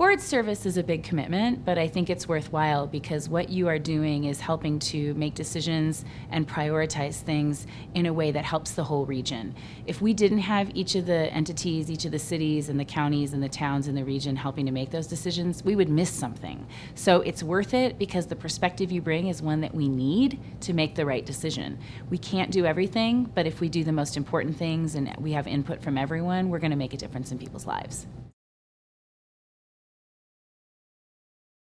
Board service is a big commitment, but I think it's worthwhile because what you are doing is helping to make decisions and prioritize things in a way that helps the whole region. If we didn't have each of the entities, each of the cities and the counties and the towns in the region helping to make those decisions, we would miss something. So it's worth it because the perspective you bring is one that we need to make the right decision. We can't do everything, but if we do the most important things and we have input from everyone, we're going to make a difference in people's lives.